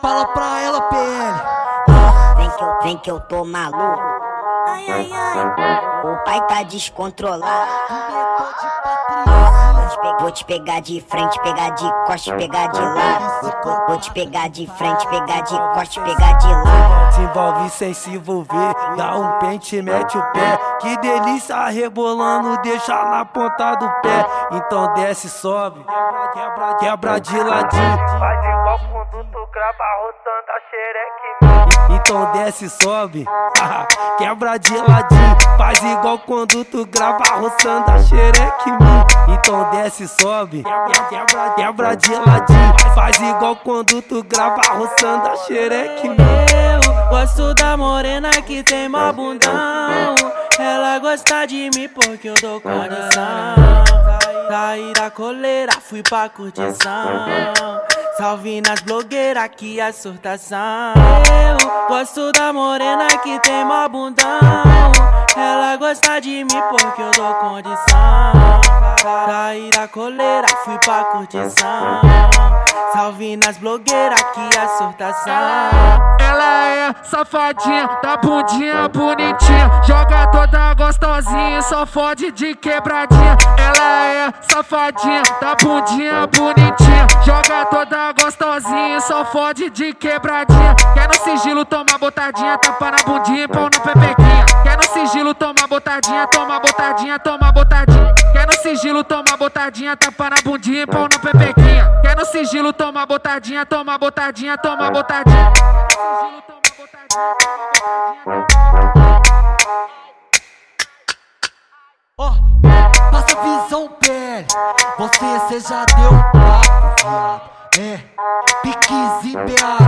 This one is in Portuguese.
Fala pra, ela, PL. Vem que, eu, vem que eu tô maluco. Ai, ai, ai. O pai tá descontrolado. Vou te pegar de frente, pegar de costa, pegar de lado. Vou te pegar de frente, pegar de costa, pegar de lado. Se envolve sem se envolver, dá um pente, mete o pé. Que delícia rebolando, deixa na ponta do pé. Então desce, sobe, quebra, quebra de ladinho. Faz igual conduto, grava roçando a xereque. Então desce, sobe, quebra de ladinho. Faz igual quando tu grava roçando a xereque. Então desce, sobe, quebra, quebra de ladinho. Faz igual quando tu grava roçando a xereque. Eu gosto da morena que tem mó bundão. Ela gosta de mim porque eu dou condição. Saí da coleira, fui pra curtição. Salve nas blogueiras que é surtação. Eu gosto da morena que tem mó bundão. Ela gosta de mim porque eu dou condição. Coleira, fui pra curtição. Salve nas blogueiras que é surtação. Ela é safadinha, da bundinha bonitinha. Joga toda gostosinha, e só fode de quebradinha. Ela é safadinha, da bundinha bonitinha. Joga toda gostosinha, e só fode de quebradinha. Quer no sigilo, toma botadinha, tapa na bundinha e pão na pepequinha. Quer no sigilo, toma botadinha, toma botadinha, toma botadinha. No sigilo, toma botadinha, tapa na bundinha e pão na pepequinha. Quer no sigilo, toma botadinha, toma botadinha, toma botadinha. Ó, passa visão pele, você cê já deu papo, viado. É, piques em BH.